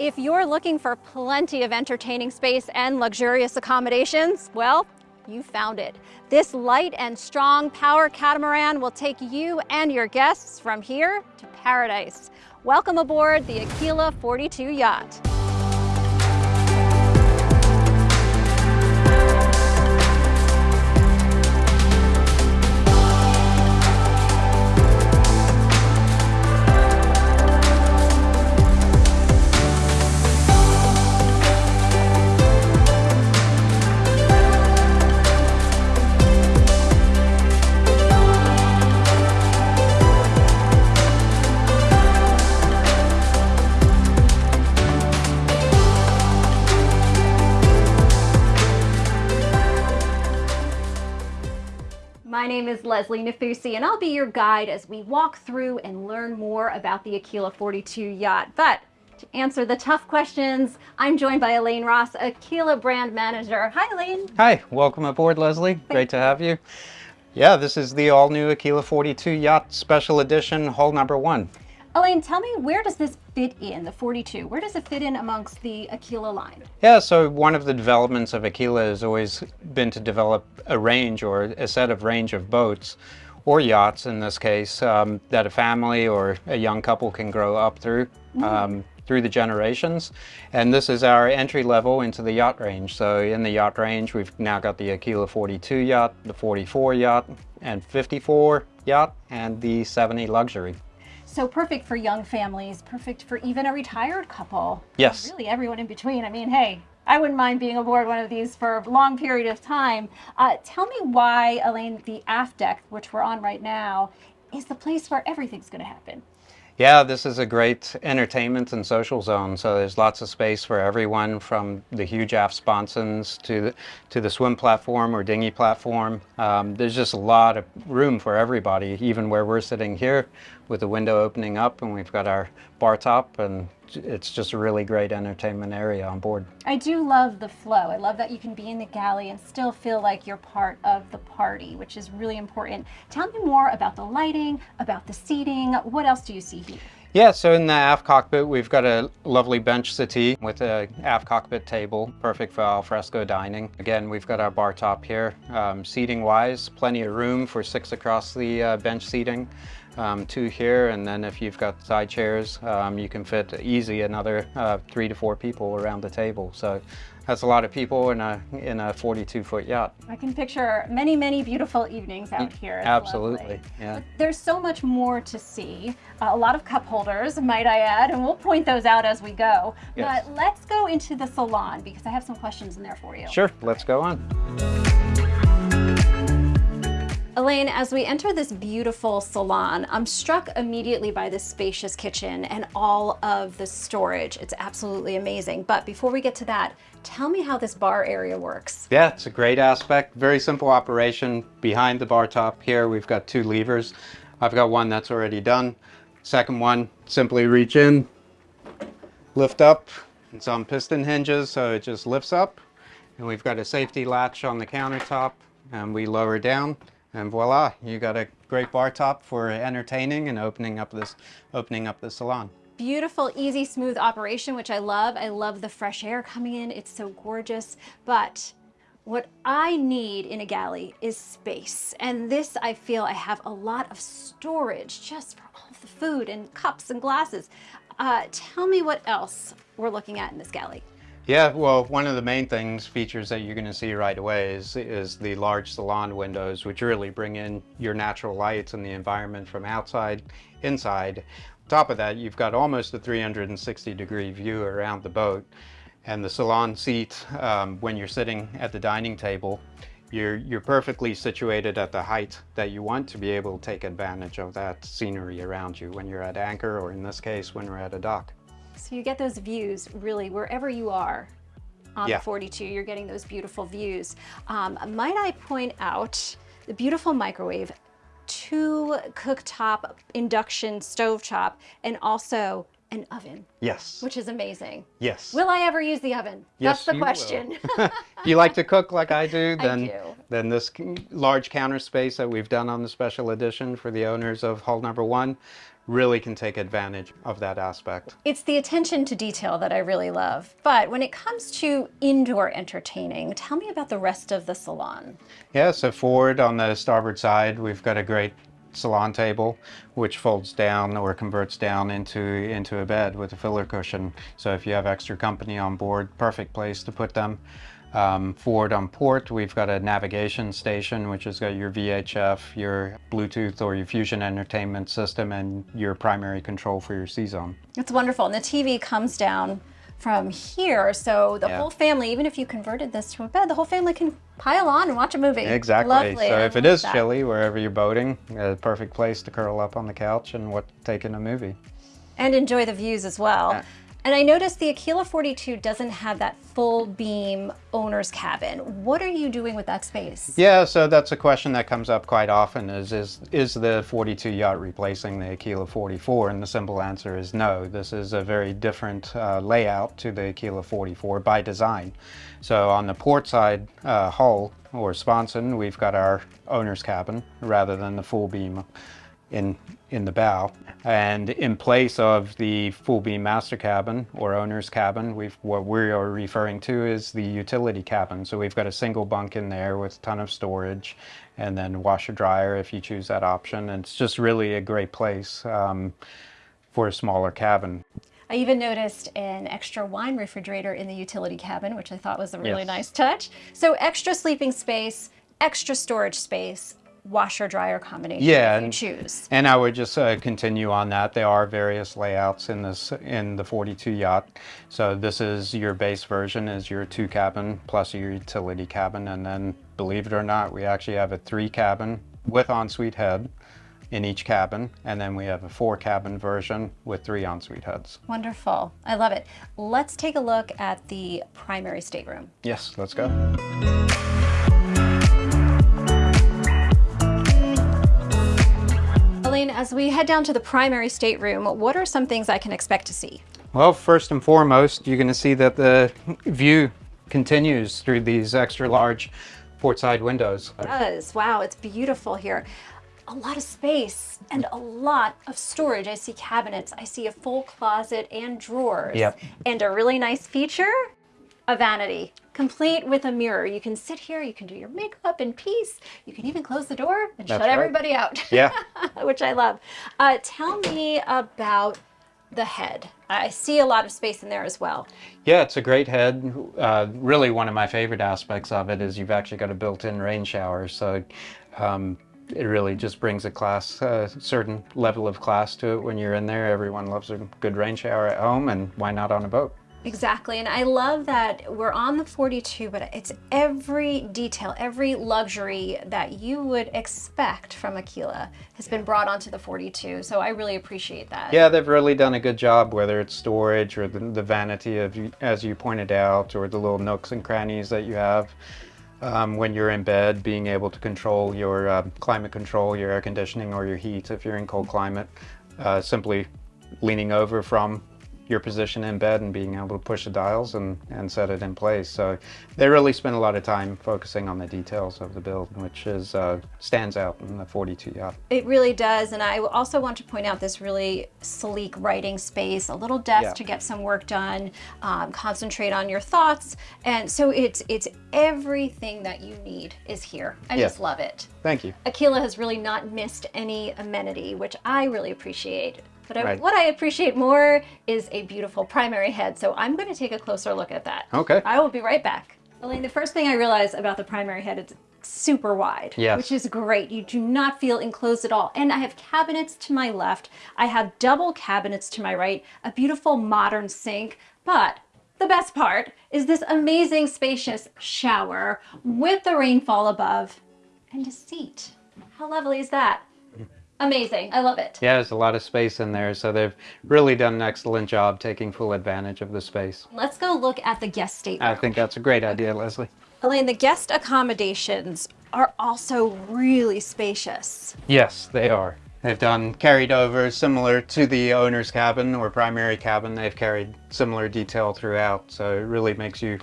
If you're looking for plenty of entertaining space and luxurious accommodations, well, you found it. This light and strong power catamaran will take you and your guests from here to paradise. Welcome aboard the Aquila 42 yacht. Leslie Nathusi, and I'll be your guide as we walk through and learn more about the Aquila 42 yacht. But to answer the tough questions, I'm joined by Elaine Ross, Aquila brand manager. Hi, Elaine. Hi, welcome aboard, Leslie. Great to have you. Yeah, this is the all-new Aquila 42 Yacht Special Edition, hull number one. Elaine, tell me, where does this fit in, the 42? Where does it fit in amongst the Aquila line? Yeah, so one of the developments of Aquila has always been to develop a range or a set of range of boats or yachts in this case um, that a family or a young couple can grow up through mm. um, through the generations and this is our entry level into the yacht range so in the yacht range we've now got the Aquila 42 yacht the 44 yacht and 54 yacht and the 70 luxury so perfect for young families, perfect for even a retired couple. Yes. Really everyone in between. I mean, hey, I wouldn't mind being aboard one of these for a long period of time. Uh, tell me why, Elaine, the aft deck, which we're on right now, is the place where everything's going to happen. Yeah, this is a great entertainment and social zone. So there's lots of space for everyone from the huge aft sponsons to the, to the swim platform or dinghy platform. Um, there's just a lot of room for everybody, even where we're sitting here with the window opening up and we've got our bar top and it's just a really great entertainment area on board. I do love the flow. I love that you can be in the galley and still feel like you're part of the party, which is really important. Tell me more about the lighting, about the seating. What else do you see here? Yeah, so in the aft cockpit, we've got a lovely bench settee with a aft cockpit table, perfect for alfresco dining. Again, we've got our bar top here. Um, seating wise, plenty of room for six across the uh, bench seating um, two here, and then if you've got side chairs, um, you can fit easy another uh, three to four people around the table. So that's a lot of people in a in a 42 foot yacht. I can picture many, many beautiful evenings out here. It's Absolutely, lovely. yeah. But there's so much more to see. Uh, a lot of cup holders, might I add, and we'll point those out as we go. Yes. But let's go into the salon because I have some questions in there for you. Sure, let's go on. Elaine, as we enter this beautiful salon, I'm struck immediately by this spacious kitchen and all of the storage. It's absolutely amazing. But before we get to that, tell me how this bar area works. Yeah, it's a great aspect. Very simple operation. Behind the bar top here, we've got two levers. I've got one that's already done. Second one, simply reach in, lift up. It's on piston hinges, so it just lifts up. And we've got a safety latch on the countertop, and we lower down and voila, you got a great bar top for entertaining and opening up this, opening up the salon. Beautiful, easy, smooth operation, which I love. I love the fresh air coming in. It's so gorgeous. But what I need in a galley is space. And this, I feel I have a lot of storage just for all the food and cups and glasses. Uh, tell me what else we're looking at in this galley. Yeah, well, one of the main things, features that you're going to see right away is, is the large salon windows, which really bring in your natural lights and the environment from outside, inside. On top of that, you've got almost a 360 degree view around the boat. And the salon seat, um, when you're sitting at the dining table, you're, you're perfectly situated at the height that you want to be able to take advantage of that scenery around you when you're at anchor, or in this case, when we're at a dock. So you get those views really wherever you are on yeah. 42, you're getting those beautiful views. Um, might I point out the beautiful microwave, two cooktop induction stove top, and also an oven, Yes. which is amazing. yes. Will I ever use the oven? Yes, That's the you question. if you like to cook like I do, I then do. then this large counter space that we've done on the special edition for the owners of Hull Number One really can take advantage of that aspect. It's the attention to detail that I really love. But when it comes to indoor entertaining, tell me about the rest of the salon. Yeah, so forward on the starboard side, we've got a great salon table, which folds down or converts down into, into a bed with a filler cushion. So if you have extra company on board, perfect place to put them. Um, forward on port, we've got a navigation station, which has got your VHF, your Bluetooth or your Fusion Entertainment System, and your primary control for your C-Zone. It's wonderful. And the TV comes down from here. So the Yeah. whole family, even if you converted this to a bed, the whole family can pile on and watch a movie. Exactly. Lovely. So I if it is that. chilly, wherever you're boating, a perfect place to curl up on the couch and what take in a movie. and enjoy the views as well. Yeah. And I noticed the Aquila 42 doesn't have that full beam owner's cabin. What are you doing with that space? Yeah, so that's a question that comes up quite often is, is, is the 42 yacht replacing the Aquila 44? And the simple answer is no. This is a very different uh, layout to the Aquila 44 by design. So on the port side uh, hull or sponson, we've got our owner's cabin rather than the full beam in in the bow and in place of the full beam master cabin or owner's cabin we've what we are referring to is the utility cabin so we've got a single bunk in there with a ton of storage and then washer dryer if you choose that option and it's just really a great place um, for a smaller cabin I even noticed an extra wine refrigerator in the utility cabin, which I thought was a really Yes. nice touch. So extra sleeping space, extra storage space, washer dryer combination Yeah, you and- choose. And I would just uh, continue on that. There are various layouts in this in the 42 yacht. So this is your base version is your two cabin plus your utility cabin, and then believe it or not, we actually have a three cabin with ensuite head in each cabin, and then we have a four cabin version with three ensuite heads. Wonderful. I love it. Let's take a look at the primary stateroom. Yes, let's go. As we head down to the primary stateroom, what are some things I can expect to see? Well, first and foremost, you're going to see that the view continues through these extra large port side windows. It does. Wow, it's beautiful here. A lot of space and a lot of storage. I see cabinets, I see a full closet and drawers. Yep. And a really nice feature, a vanity, complete with a mirror. You can sit here, you can do your makeup in peace. You can even close the door and shut right. everybody out. Yeah. Which I love. Uh, tell me about the head. I see a lot of space in there as well. Yeah, it's a great head. Uh, really, one of my favorite aspects of it is you've actually got a built-in rain shower, so um, it really just brings a class, a certain level of class to it when you're in there. Everyone loves a good rain shower at home, and why not on a boat? Exactly. And I love that we're on the 42, but it's every detail, every luxury that you would expect from Aquila has been brought onto the 42. So I really appreciate that. Yeah, they've really done a good job, whether it's storage or the, the vanity of, as you pointed out, or the little nooks and crannies that you have. Um, when you're in bed, being able to control your uh, climate control, your air conditioning, or your heat if you're in cold climate, uh, simply leaning over from your position in bed and being able to push the dials and, and set it in place. So they really spend a lot of time focusing on the details of the build, which is uh, stands out in the 42 yacht. It really does. And I also want to point out this really sleek writing space, a little desk Yeah. to get some work done, um, concentrate on your thoughts. And so it's, it's everything that you need is here. I Yeah. just love it. Thank you. Aquila has really not missed any amenity, which I really appreciate. But I, Right. what I appreciate more is a beautiful primary head. So I'm going to take a closer look at that. Okay. I will be right back. Elaine, the first thing I realized about the primary head is it's super wide, Yes. which is great. You do not feel enclosed at all. And I have cabinets to my left. I have double cabinets to my right, a beautiful modern sink. But the best part is this amazing spacious shower with the rainfall above and a seat. How lovely is that? Amazing. I love it. Yeah, there's a lot of space in there, so they've really done an excellent job taking full advantage of the space. Let's go look at the guest stateroom. I think that's a great idea, Leslie. Elaine, the guest accommodations are also really spacious. Yes, they are. They've done carried over similar to the owner's cabin or primary cabin. They've carried similar detail throughout. So it really makes you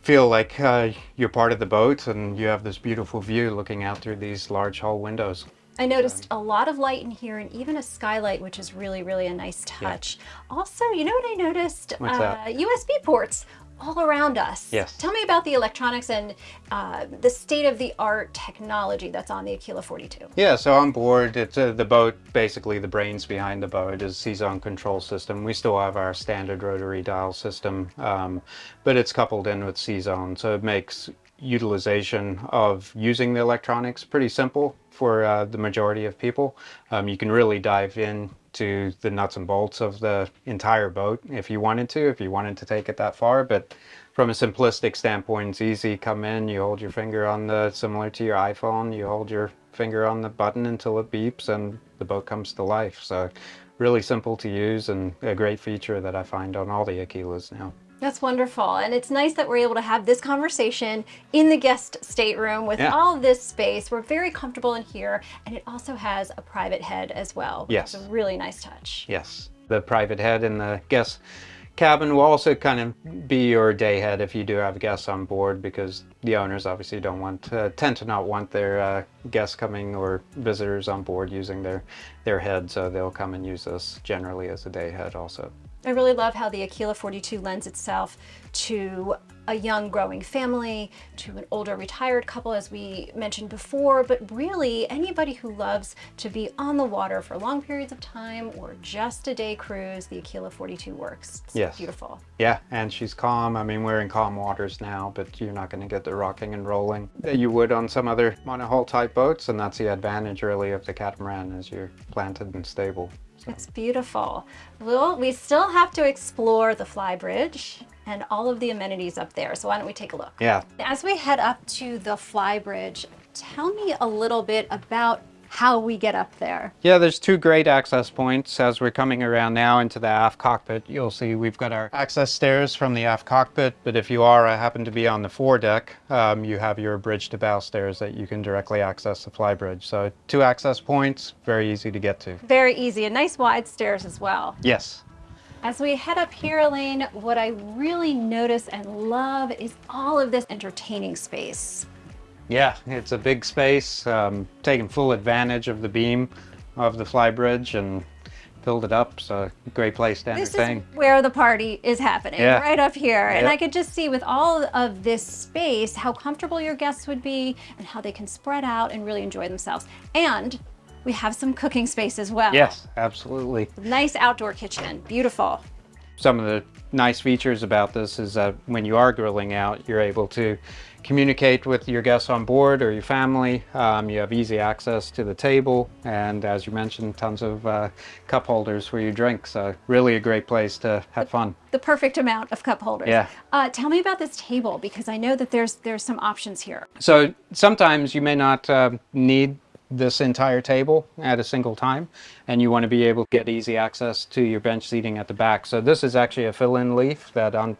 feel like uh, you're part of the boat and you have this beautiful view looking out through these large hull windows. I noticed a lot of light in here and even a skylight, which is really, really a nice touch. Yeah. Also, you know what I noticed? Uh, USB ports all around us. Yes. Tell me about the electronics and uh, the state-of-the-art technology that's on the Aquila 42. Yeah, so on board, it's uh, the boat, basically the brains behind the boat is CZone control system. We still have our standard rotary dial system, um, but it's coupled in with CZone, so it makes utilization of using the electronics pretty simple for uh, the majority of people. Um, you can really dive in to the nuts and bolts of the entire boat if you wanted to, if you wanted to take it that far. But from a simplistic standpoint, it's easy. Come in, you hold your finger on the, similar to your iPhone, you hold your finger on the button until it beeps and the boat comes to life. So really simple to use and a great feature that I find on all the Aquilas now. That's wonderful. And it's nice that we're able to have this conversation in the guest stateroom with yeah. all this space. We're very comfortable in here. And it also has a private head as well. Yes. It's a really nice touch. Yes. The private head in the guest cabin will also kind of be your day head if you do have guests on board because the owners obviously don't want uh, tend to not want their uh, guests coming or visitors on board using their their head so they'll come and use this generally as a day head also. I really love how the Aquila 42 lends itself to a young growing family, to an older retired couple as we mentioned before, but really anybody who loves to be on the water for long periods of time or just a day cruise, the Aquila 42 works. It's yes. beautiful. Yeah, and she's calm. I mean, we're in calm waters now, but you're not going to get the rocking and rolling that you would on some other monohull type boats, and that's the advantage really of the catamaran is you're planted and stable. It's beautiful. Well, we still have to explore the flybridge and all of the amenities up there. So why don't we take a look? Yeah. As we head up to the flybridge, tell me a little bit about how we get up there. Yeah, there's two great access points. As we're coming around now into the aft cockpit, you'll see we've got our access stairs from the aft cockpit, but if you are, I happen to be on the foredeck, um, you have your bridge to bow stairs that you can directly access the flybridge. So two access points, very easy to get to. Very easy, and nice wide stairs as well. Yes. As we head up here, Elaine, what I really notice and love is all of this entertaining space. Yeah, it's a big space, um, taking full advantage of the beam of the flybridge and filled it up. So great place to entertain. This is where the party is happening, yeah. right up here. And I could just see with all of this space how comfortable your guests would be and how they can spread out and really enjoy themselves. And we have some cooking space as well. Yes, absolutely. Nice outdoor kitchen, beautiful. Some of the nice features about this is that when you are grilling out, you're able to communicate with your guests on board or your family. Um, you have easy access to the table and as you mentioned, tons of uh, cup holders for your drinks. So really a great place to have fun. The perfect amount of cup holders. Yeah. Uh, tell me about this table because I know that there's there's some options here. So sometimes you may not uh, need this entire table at a single time and you want to be able to get easy access to your bench seating at the back. So this is actually a fill-in leaf that on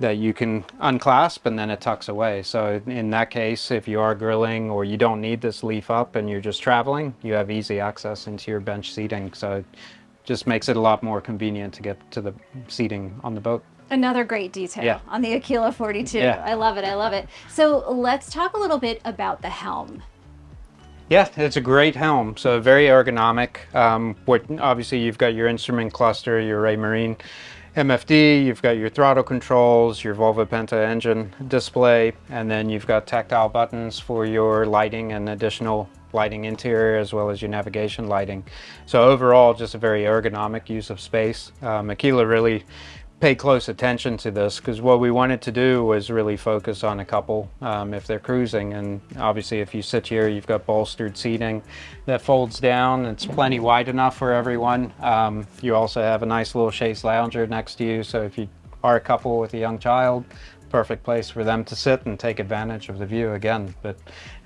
that you can unclasp and then it tucks away. So in that case, if you are grilling or you don't need this leaf up and you're just traveling, you have easy access into your bench seating. So it just makes it a lot more convenient to get to the seating on the boat. Another great detail yeah. on the Aquila 42. Yeah. I love it, I love it. So let's talk a little bit about the helm. Yeah, it's a great helm. So very ergonomic. Um, what obviously you've got your instrument cluster, your Raymarine MFD, you've got your throttle controls, your Volvo Penta engine display, and then you've got tactile buttons for your lighting and additional lighting interior as well as your navigation lighting. So overall, just a very ergonomic use of space. Um, Aquila really pay close attention to this because what we wanted to do was really focus on a couple um, if they're cruising. And obviously if you sit here you've got bolstered seating that folds down. It's plenty wide enough for everyone. Um, you also have a nice little chaise lounger next to you. So if you are a couple with a young child perfect place for them to sit and take advantage of the view again. But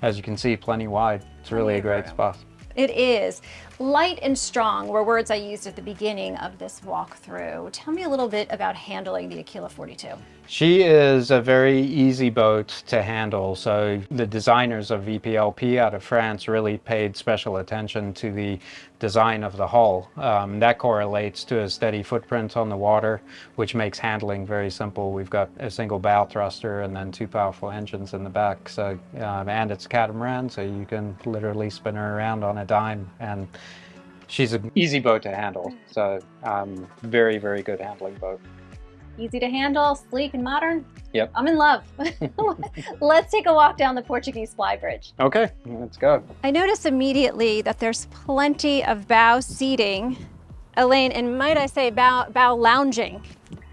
as you can see plenty wide. It's really a great spot. It is. Light and strong were words I used at the beginning of this walkthrough. Tell me a little bit about handling the Aquila 42. She is a very easy boat to handle. So the designers of VPLP out of France really paid special attention to the design of the hull. Um, that correlates to a steady footprint on the water, which makes handling very simple. We've got a single bow thruster and then two powerful engines in the back. So, um, and it's catamaran, so you can literally spin her around on a dime. And she's an easy boat to handle. So um, very, very good handling boat. Easy to handle, sleek and modern. Yep. I'm in love. Let's take a walk down the Portuguese fly bridge. Okay, let's go. I notice immediately that there's plenty of bow seating, Elaine, and might I say bow, bow lounging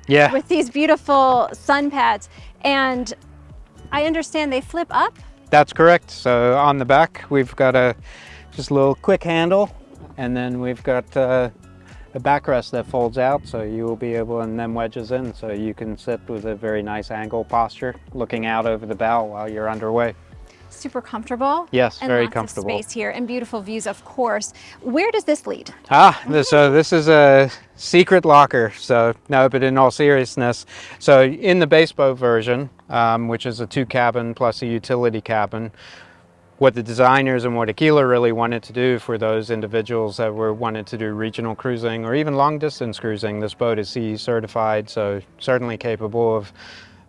Yeah. with these beautiful sun pads. And I understand they flip up. That's correct. So on the back, we've got a just a little quick handle, and then we've got uh, a backrest that folds out, so you will be able, and then wedges in, so you can sit with a very nice angle posture, looking out over the bow while you're underway. Super comfortable. Yes, and very comfortable. Of space here and beautiful views, of course. Where does this lead? Ah, this, so this is a secret locker. So no, but in all seriousness, so in the base boat version, um, which is a two cabin plus a utility cabin, what the designers and what Aquila really wanted to do for those individuals that were wanted to do regional cruising or even long distance cruising, this boat is CE certified, so certainly capable of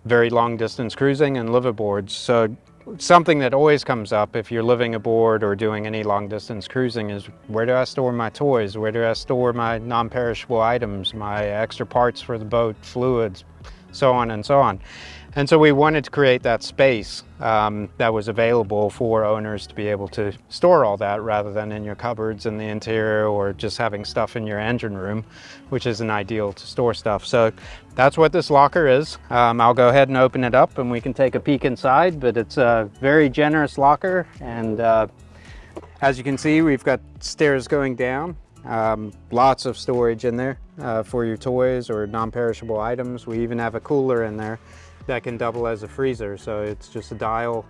very long distance cruising and liveaboards. So something that always comes up if you're living aboard or doing any long distance cruising is where do I store my toys? Where do I store my non-perishable items, my extra parts for the boat, fluids, so on and so on. And so we wanted to create that space um, that was available for owners to be able to store all that rather than in your cupboards in the interior or just having stuff in your engine room, which isn't ideal to store stuff. So that's what this locker is. Um, I'll go ahead and open it up and we can take a peek inside, but it's a very generous locker. And uh, as you can see, we've got stairs going down. Um, lots of storage in there uh, for your toys or non-perishable items. We even have a cooler in there that can double as a freezer. So it's just a dial,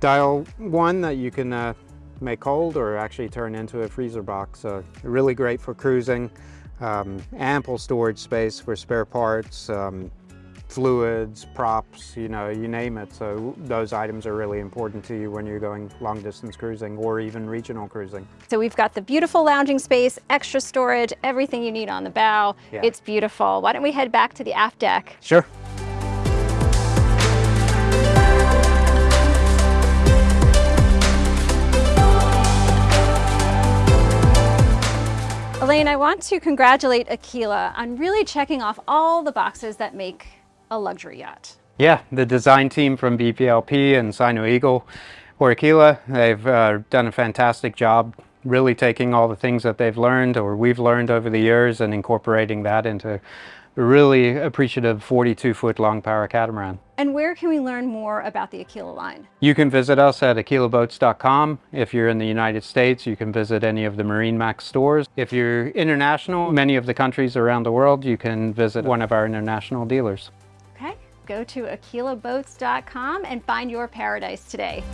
dial one that you can uh, make cold or actually turn into a freezer box. So really great for cruising. Um, ample storage space for spare parts, um, fluids, props, you know, you name it. So those items are really important to you when you're going long distance cruising or even regional cruising. So we've got the beautiful lounging space, extra storage, everything you need on the bow. Yeah. It's beautiful. Why don't we head back to the aft deck? Sure. Elaine, I want to congratulate Aquila on really checking off all the boxes that make a luxury yacht. Yeah, the design team from VPLP and Sino Eagle or Aquila, they've uh, done a fantastic job really taking all the things that they've learned or we've learned over the years and incorporating that into really appreciative 42 foot long power catamaran. And where can we learn more about the Aquila line? You can visit us at aquilaboats.com. If you're in the United States, you can visit any of the Marine Max stores. If you're international, many of the countries around the world, you can visit one of our international dealers. Okay, go to aquilaboats.com and find your paradise today.